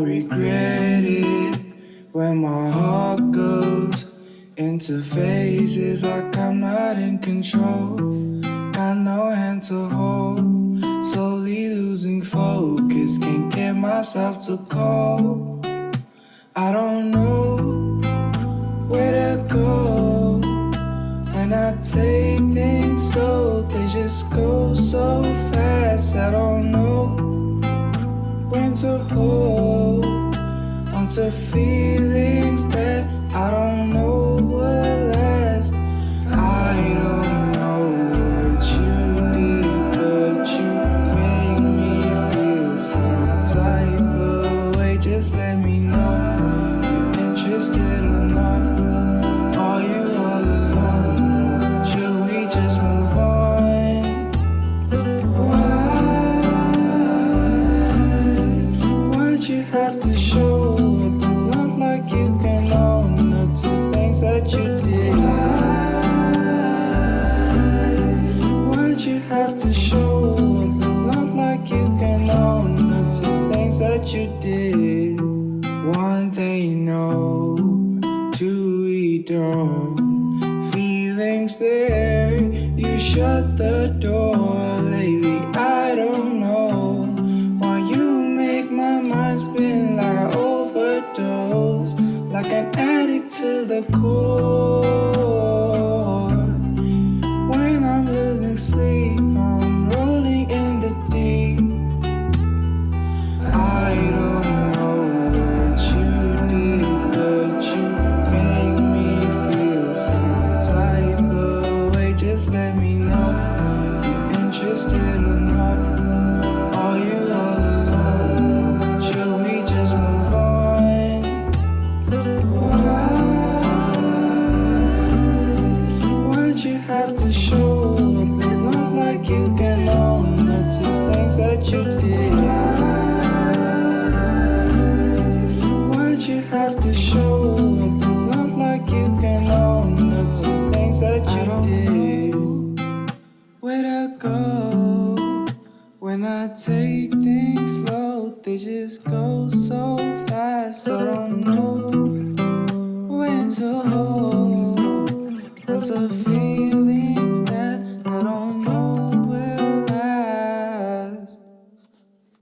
regret it when my heart goes into phases like I'm not in control. Got no hand to hold, slowly losing focus. Can't get myself to call. I don't know where to go when I take things slow. They just go so fast. I don't know when to hold onto feelings that I don't know will last. I don't know what you need, but you make me feel some type of way. Just let me know you're interested or not. Why'd you have to show up? It's not like you can own the two things that you did. Why? Why'd you have to show up? It's not like you can own the two things that you did. One they know, two we don't. Feelings there, you shut the door lately. I don't like an addict to the core. That you did. Why'd you have to show up? It's not like you can own the two things that you did. Where'd I go? When I take things slow, they just go so fast. I don't know when to hold. What's a feeling